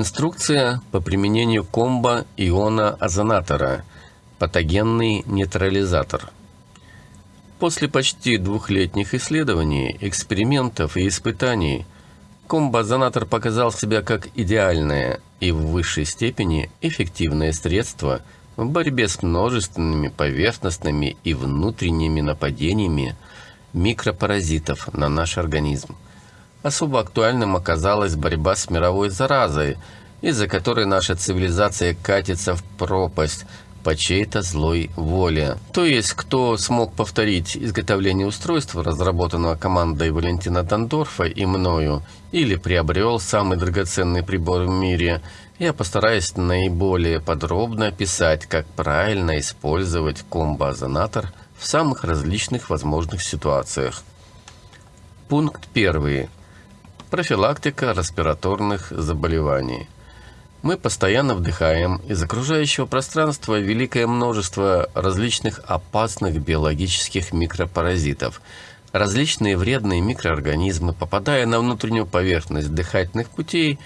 Инструкция по применению комбо иона-озонатора. Патогенный нейтрализатор. После почти двухлетних исследований, экспериментов и испытаний, комбо-озонатор показал себя как идеальное и в высшей степени эффективное средство в борьбе с множественными поверхностными и внутренними нападениями микропаразитов на наш организм. Особо актуальным оказалась борьба с мировой заразой, из-за которой наша цивилизация катится в пропасть по чьей-то злой воле. То есть, кто смог повторить изготовление устройства, разработанного командой Валентина Дондорфа и мною, или приобрел самый драгоценный прибор в мире, я постараюсь наиболее подробно описать, как правильно использовать комбо-озонатор в самых различных возможных ситуациях. Пункт первый профилактика респираторных заболеваний. Мы постоянно вдыхаем из окружающего пространства великое множество различных опасных биологических микропаразитов. Различные вредные микроорганизмы, попадая на внутреннюю поверхность дыхательных путей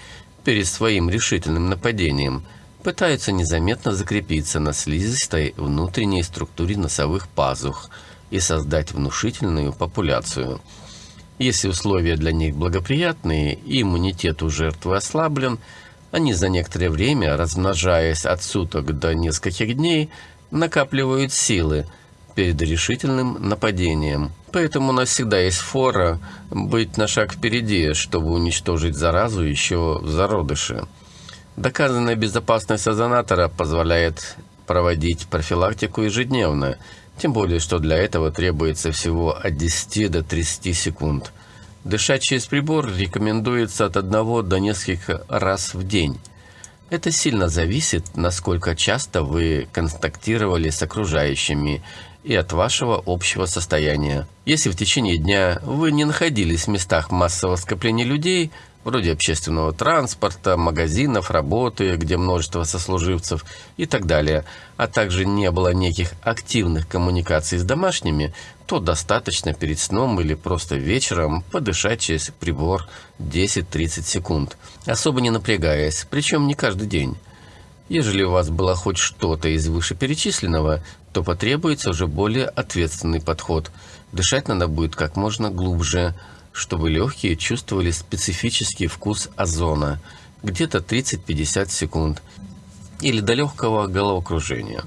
перед своим решительным нападением, пытаются незаметно закрепиться на слизистой внутренней структуре носовых пазух и создать внушительную популяцию – если условия для них благоприятные иммунитет у жертвы ослаблен, они за некоторое время, размножаясь от суток до нескольких дней, накапливают силы перед решительным нападением. Поэтому у нас всегда есть фора быть на шаг впереди, чтобы уничтожить заразу еще в зародыше. Доказанная безопасность озонатора позволяет проводить профилактику ежедневно – тем более, что для этого требуется всего от 10 до 30 секунд. Дышать через прибор рекомендуется от 1 до нескольких раз в день. Это сильно зависит, насколько часто вы контактировали с окружающими и от вашего общего состояния. Если в течение дня вы не находились в местах массового скопления людей, вроде общественного транспорта, магазинов, работы, где множество сослуживцев и так далее, а также не было неких активных коммуникаций с домашними, то достаточно перед сном или просто вечером подышать через прибор 10-30 секунд, особо не напрягаясь, причем не каждый день. Ежели у вас было хоть что-то из вышеперечисленного, то потребуется уже более ответственный подход. Дышать надо будет как можно глубже, чтобы легкие чувствовали специфический вкус озона, где-то 30-50 секунд, или до легкого головокружения.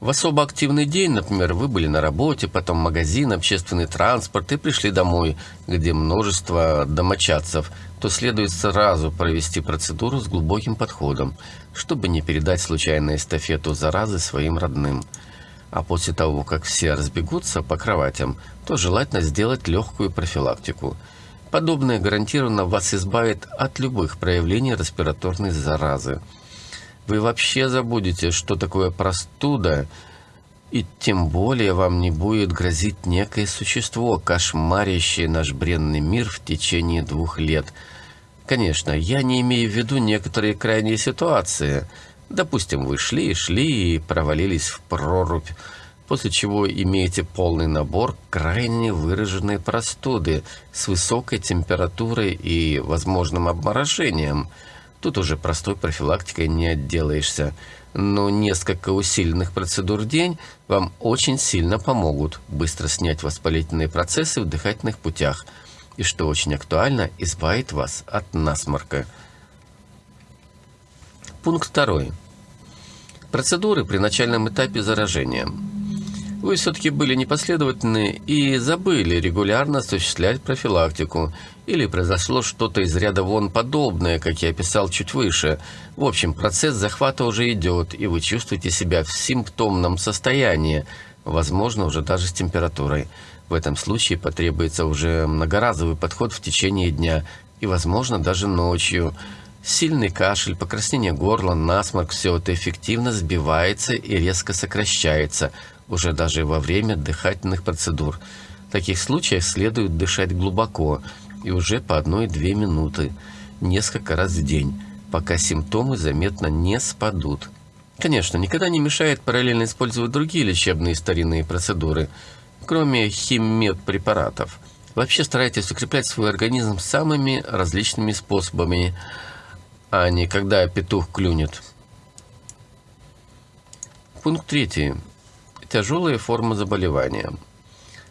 В особо активный день, например, вы были на работе, потом магазин, общественный транспорт и пришли домой, где множество домочадцев, то следует сразу провести процедуру с глубоким подходом, чтобы не передать случайно эстафету заразы своим родным – а после того, как все разбегутся по кроватям, то желательно сделать легкую профилактику. Подобное гарантированно вас избавит от любых проявлений респираторной заразы. Вы вообще забудете, что такое простуда, и тем более вам не будет грозить некое существо, кошмарящее наш бренный мир в течение двух лет. Конечно, я не имею в виду некоторые крайние ситуации – Допустим, вы шли, шли и провалились в прорубь, после чего имеете полный набор крайне выраженной простуды с высокой температурой и возможным обморожением. Тут уже простой профилактикой не отделаешься, но несколько усиленных процедур в день вам очень сильно помогут быстро снять воспалительные процессы в дыхательных путях и, что очень актуально, избавит вас от насморка. Пункт второй. Процедуры при начальном этапе заражения. Вы все-таки были непоследовательны и забыли регулярно осуществлять профилактику. Или произошло что-то из ряда вон подобное, как я описал чуть выше. В общем, процесс захвата уже идет, и вы чувствуете себя в симптомном состоянии, возможно, уже даже с температурой. В этом случае потребуется уже многоразовый подход в течение дня и, возможно, даже ночью – Сильный кашель, покраснение горла, насморк – все это эффективно сбивается и резко сокращается, уже даже во время дыхательных процедур. В таких случаях следует дышать глубоко и уже по 1-2 минуты, несколько раз в день, пока симптомы заметно не спадут. Конечно, никогда не мешает параллельно использовать другие лечебные старинные процедуры, кроме химмедпрепаратов. Вообще старайтесь укреплять свой организм самыми различными способами – а не когда петух клюнет. Пункт третий. Тяжелые формы заболевания.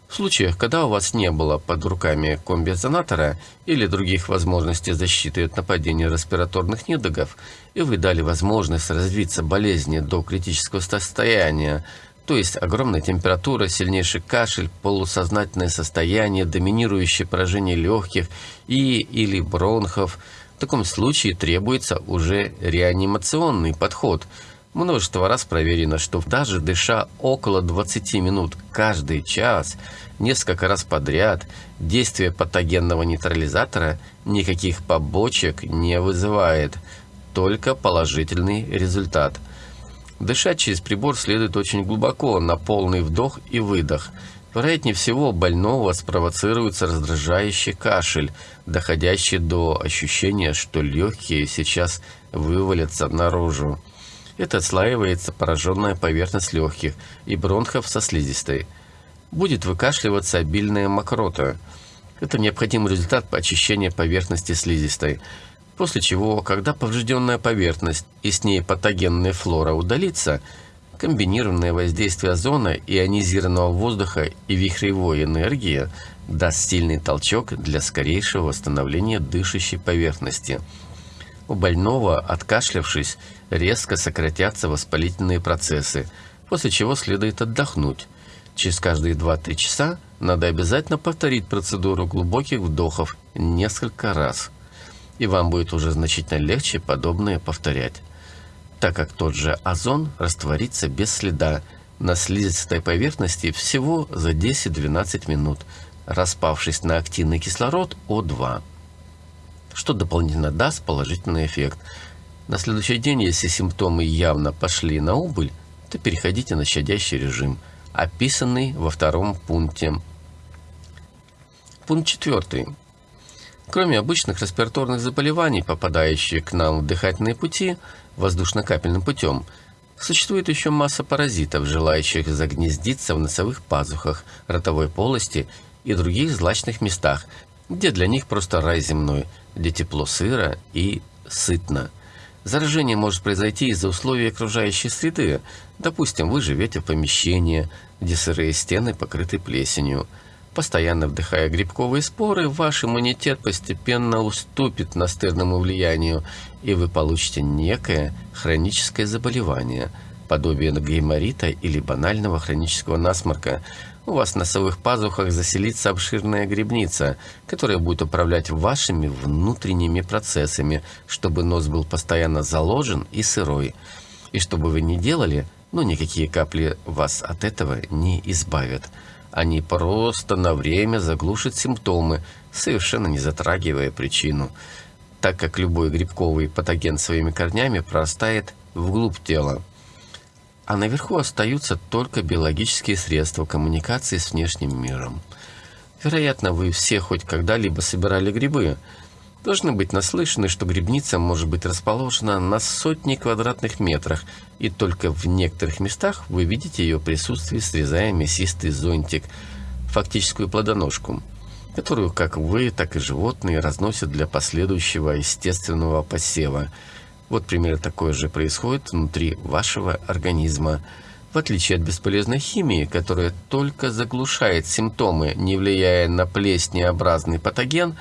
В случаях, когда у вас не было под руками комбинезонатора или других возможностей защиты от нападения респираторных недугов, и вы дали возможность развиться болезни до критического состояния, то есть огромная температура, сильнейший кашель, полусознательное состояние, доминирующее поражение легких и или бронхов, в таком случае требуется уже реанимационный подход – Множество раз проверено, что даже дыша около 20 минут каждый час, несколько раз подряд, действие патогенного нейтрализатора никаких побочек не вызывает, только положительный результат. Дышать через прибор следует очень глубоко, на полный вдох и выдох. Вероятнее всего, больного спровоцируется раздражающий кашель, доходящий до ощущения, что легкие сейчас вывалятся наружу. Это отслаивается пораженная поверхность легких и бронхов со слизистой. Будет выкашливаться обильная мокрота. Это необходимый результат очищения поверхности слизистой. После чего, когда поврежденная поверхность и с ней патогенная флора удалится, комбинированное воздействие озона, ионизированного воздуха и вихревой энергии даст сильный толчок для скорейшего восстановления дышащей поверхности. У больного, откашлявшись, резко сократятся воспалительные процессы, после чего следует отдохнуть. Через каждые 2-3 часа надо обязательно повторить процедуру глубоких вдохов несколько раз. И вам будет уже значительно легче подобное повторять, так как тот же озон растворится без следа на слизистой поверхности всего за 10-12 минут, распавшись на активный кислород О2, что дополнительно даст положительный эффект – на следующий день, если симптомы явно пошли на убыль, то переходите на щадящий режим, описанный во втором пункте. Пункт четвертый. Кроме обычных респираторных заболеваний, попадающих к нам в дыхательные пути воздушно-капельным путем, существует еще масса паразитов, желающих загнездиться в носовых пазухах, ротовой полости и других злачных местах, где для них просто рай земной, где тепло сыро и сытно – Заражение может произойти из-за условий окружающей среды. Допустим, вы живете в помещении, где сырые стены покрыты плесенью. Постоянно вдыхая грибковые споры, ваш иммунитет постепенно уступит настырному влиянию, и вы получите некое хроническое заболевание, подобие гайморита или банального хронического насморка – у вас в носовых пазухах заселится обширная грибница, которая будет управлять вашими внутренними процессами, чтобы нос был постоянно заложен и сырой. И что бы вы ни делали, ну никакие капли вас от этого не избавят. Они просто на время заглушат симптомы, совершенно не затрагивая причину, так как любой грибковый патоген своими корнями прорастает вглубь тела а наверху остаются только биологические средства коммуникации с внешним миром. Вероятно, вы все хоть когда-либо собирали грибы. Должны быть наслышаны, что грибница может быть расположена на сотни квадратных метрах, и только в некоторых местах вы видите ее присутствие, срезая мясистый зонтик, фактическую плодоножку, которую как вы, так и животные разносят для последующего естественного посева – вот примерно такое же происходит внутри вашего организма. В отличие от бесполезной химии, которая только заглушает симптомы, не влияя на плеснеобразный патоген,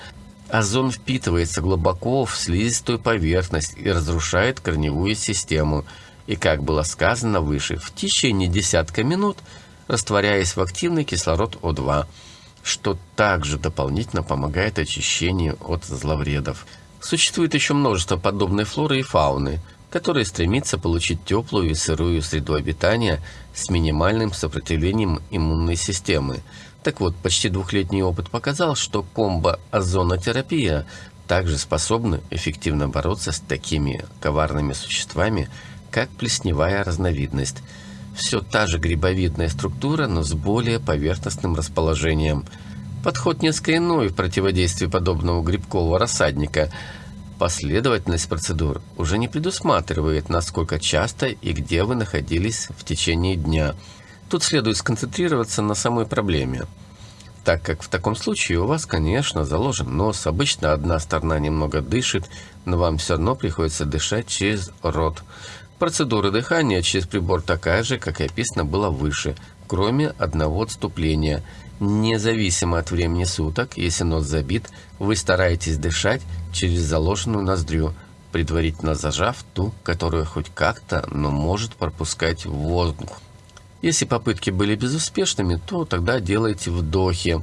озон впитывается глубоко в слизистую поверхность и разрушает корневую систему. И, как было сказано выше, в течение десятка минут растворяясь в активный кислород О2, что также дополнительно помогает очищению от зловредов. Существует еще множество подобной флоры и фауны, которые стремятся получить теплую и сырую среду обитания с минимальным сопротивлением иммунной системы. Так вот, почти двухлетний опыт показал, что комбо-озонотерапия также способна эффективно бороться с такими коварными существами, как плесневая разновидность. Все та же грибовидная структура, но с более поверхностным расположением – Подход несколько иной в противодействии подобного грибкового рассадника. Последовательность процедур уже не предусматривает, насколько часто и где вы находились в течение дня. Тут следует сконцентрироваться на самой проблеме. так как в таком случае у вас, конечно, заложен нос, обычно одна сторона немного дышит, но вам все равно приходится дышать через рот. Процедура дыхания через прибор такая же, как и описано было выше, кроме одного отступления. Независимо от времени суток, если нос забит, вы стараетесь дышать через заложенную ноздрю, предварительно зажав ту, которая хоть как-то, но может пропускать воздух. Если попытки были безуспешными, то тогда делайте вдохи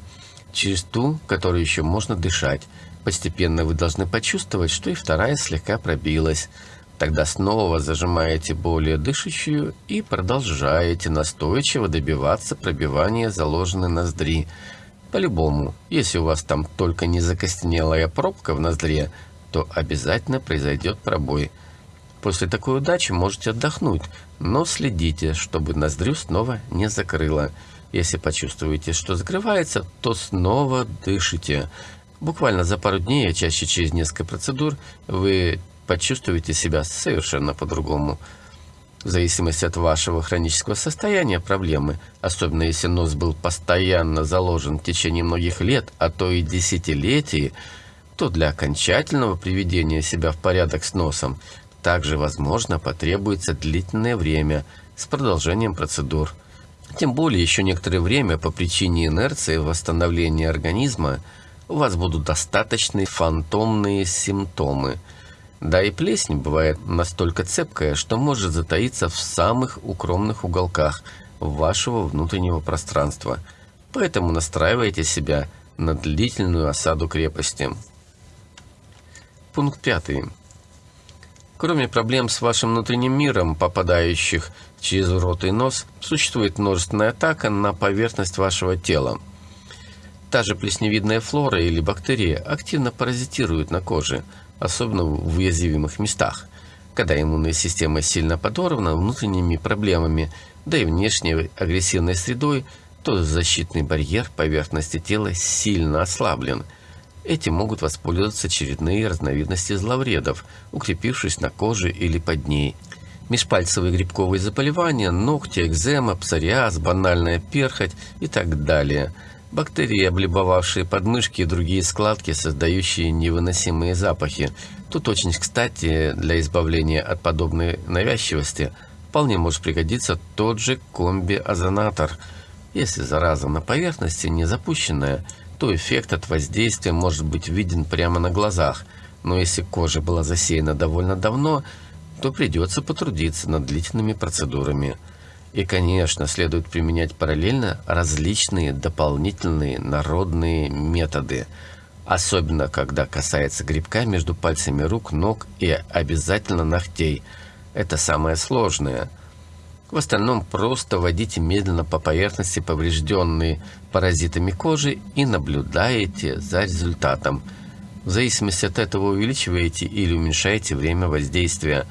через ту, которую еще можно дышать. Постепенно вы должны почувствовать, что и вторая слегка пробилась. Тогда снова зажимаете более дышащую и продолжаете настойчиво добиваться пробивания заложенной ноздри. По-любому, если у вас там только не закостенелая пробка в ноздре, то обязательно произойдет пробой – После такой удачи можете отдохнуть, но следите, чтобы ноздрю снова не закрыло. Если почувствуете, что закрывается, то снова дышите. Буквально за пару дней, а чаще через несколько процедур, вы почувствуете себя совершенно по-другому. В зависимости от вашего хронического состояния проблемы, особенно если нос был постоянно заложен в течение многих лет, а то и десятилетий, то для окончательного приведения себя в порядок с носом также, возможно, потребуется длительное время с продолжением процедур. Тем более, еще некоторое время по причине инерции восстановления организма у вас будут достаточные фантомные симптомы. Да и плесень бывает настолько цепкая, что может затаиться в самых укромных уголках вашего внутреннего пространства. Поэтому настраивайте себя на длительную осаду крепости. Пункт пятый. Кроме проблем с вашим внутренним миром, попадающих через рот и нос, существует множественная атака на поверхность вашего тела. Та же плесневидная флора или бактерии активно паразитируют на коже, особенно в уязвимых местах. Когда иммунная система сильно подорвана внутренними проблемами, да и внешней агрессивной средой, то защитный барьер поверхности тела сильно ослаблен – Этим могут воспользоваться очередные разновидности зловредов, укрепившись на коже или под ней. Межпальцевые грибковые заболевания, ногти, экзема, псориаз, банальная перхоть и так далее. Бактерии, облюбовавшие подмышки и другие складки, создающие невыносимые запахи. Тут очень кстати для избавления от подобной навязчивости вполне может пригодиться тот же комби-озонатор. Если зараза на поверхности не запущенная – то эффект от воздействия может быть виден прямо на глазах, но если кожа была засеяна довольно давно, то придется потрудиться над длительными процедурами. И, конечно, следует применять параллельно различные дополнительные народные методы, особенно когда касается грибка между пальцами рук, ног и обязательно ногтей. Это самое сложное – в остальном просто водите медленно по поверхности поврежденной паразитами кожи и наблюдаете за результатом. В зависимости от этого увеличиваете или уменьшаете время воздействия.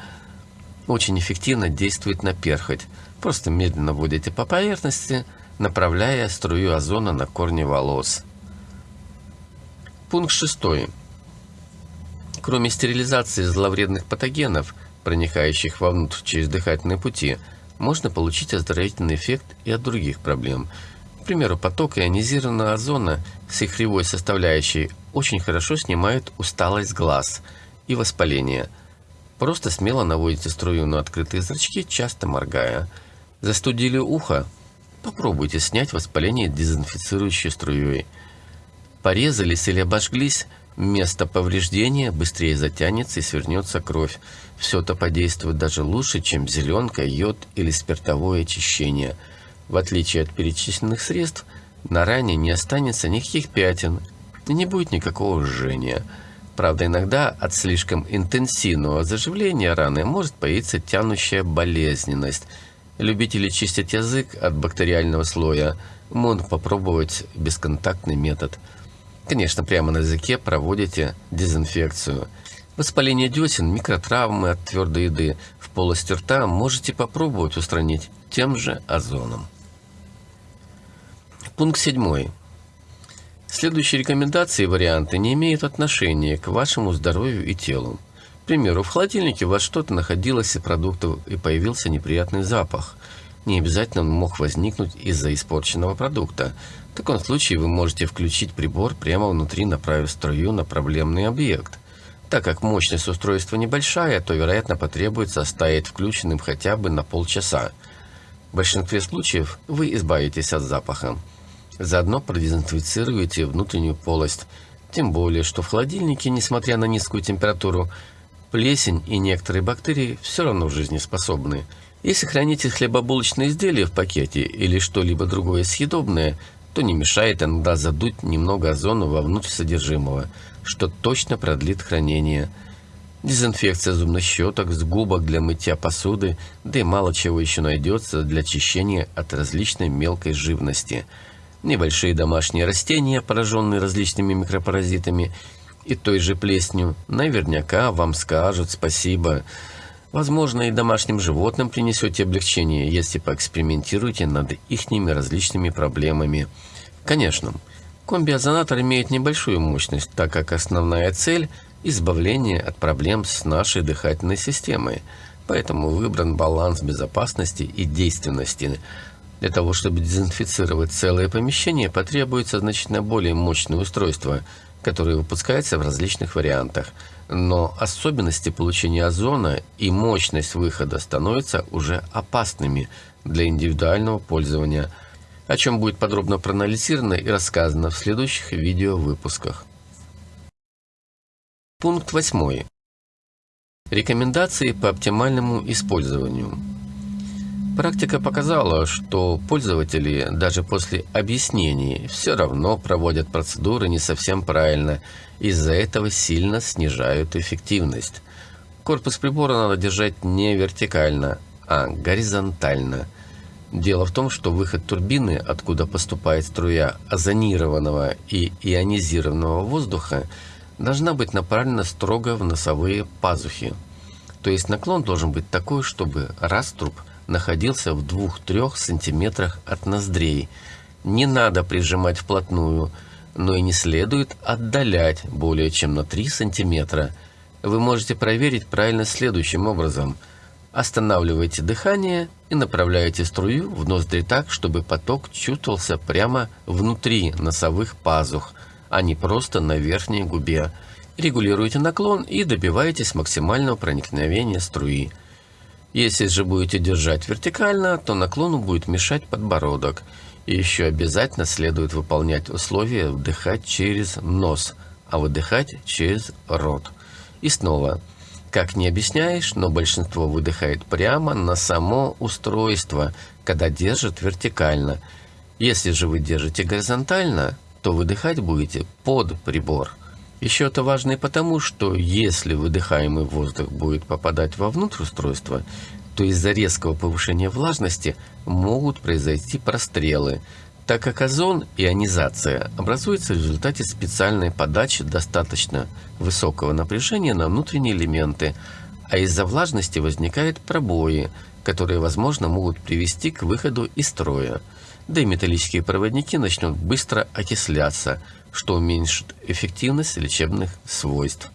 Очень эффективно действует на перхоть. Просто медленно водите по поверхности, направляя струю озона на корни волос. Пункт 6. Кроме стерилизации зловредных патогенов, проникающих вовнутрь через дыхательные пути – можно получить оздоровительный эффект и от других проблем. К примеру, поток ионизированного озона с их составляющей очень хорошо снимают усталость глаз и воспаление. Просто смело наводите струю на открытые зрачки, часто моргая. Застудили ухо? Попробуйте снять воспаление дезинфицирующей струей. Порезались или обожглись? Место повреждения быстрее затянется и свернется кровь. Все это подействует даже лучше, чем зеленка, йод или спиртовое очищение. В отличие от перечисленных средств, на ране не останется никаких пятен и не будет никакого жжения. Правда, иногда от слишком интенсивного заживления раны может появиться тянущая болезненность. Любители чистить язык от бактериального слоя могут попробовать бесконтактный метод – Конечно, прямо на языке проводите дезинфекцию. Воспаление десен, микротравмы от твердой еды в полости рта можете попробовать устранить тем же озоном. Пункт 7. Следующие рекомендации и варианты не имеют отношения к вашему здоровью и телу. К примеру, в холодильнике у вас что-то находилось из продуктов и появился неприятный запах. Не обязательно он мог возникнуть из-за испорченного продукта. В таком случае вы можете включить прибор прямо внутри, направив струю на проблемный объект. Так как мощность устройства небольшая, то, вероятно, потребуется оставить включенным хотя бы на полчаса. В большинстве случаев вы избавитесь от запаха. Заодно продезинфицируете внутреннюю полость. Тем более, что в холодильнике, несмотря на низкую температуру, плесень и некоторые бактерии все равно жизнеспособны. Если храните хлебобулочные изделия в пакете или что-либо другое съедобное, то не мешает иногда задуть немного озона вовнутрь содержимого, что точно продлит хранение. Дезинфекция зубных щеток, с губок для мытья посуды, да и мало чего еще найдется для очищения от различной мелкой живности. Небольшие домашние растения, пораженные различными микропаразитами и той же плесенью, наверняка вам скажут спасибо – Возможно, и домашним животным принесете облегчение, если поэкспериментируете над ихними различными проблемами. Конечно, комби-озонатор имеет небольшую мощность, так как основная цель – избавление от проблем с нашей дыхательной системой. Поэтому выбран баланс безопасности и действенности. Для того, чтобы дезинфицировать целое помещение, потребуется значительно более мощное устройство, которое выпускается в различных вариантах – но особенности получения озона и мощность выхода становятся уже опасными для индивидуального пользования, о чем будет подробно проанализировано и рассказано в следующих видеовыпусках. Пункт 8. Рекомендации по оптимальному использованию. Практика показала, что пользователи даже после объяснений все равно проводят процедуры не совсем правильно, из-за этого сильно снижают эффективность. Корпус прибора надо держать не вертикально, а горизонтально. Дело в том, что выход турбины, откуда поступает струя озонированного и ионизированного воздуха, должна быть направлена строго в носовые пазухи. То есть наклон должен быть такой, чтобы раструб – находился в 2-3 сантиметрах от ноздрей. Не надо прижимать вплотную, но и не следует отдалять более чем на 3 сантиметра. Вы можете проверить правильно следующим образом. Останавливайте дыхание и направляете струю в ноздри так, чтобы поток чувствовался прямо внутри носовых пазух, а не просто на верхней губе. Регулируйте наклон и добивайтесь максимального проникновения струи. Если же будете держать вертикально, то наклону будет мешать подбородок. И еще обязательно следует выполнять условия вдыхать через нос, а выдыхать через рот. И снова, как не объясняешь, но большинство выдыхает прямо на само устройство, когда держит вертикально. Если же вы держите горизонтально, то выдыхать будете под прибор. Еще это важно и потому, что если выдыхаемый воздух будет попадать вовнутрь устройства, то из-за резкого повышения влажности могут произойти прострелы, так как озон, ионизация, образуется в результате специальной подачи достаточно высокого напряжения на внутренние элементы, а из-за влажности возникают пробои, которые, возможно, могут привести к выходу из строя. Да и металлические проводники начнут быстро окисляться, что уменьшит эффективность лечебных свойств.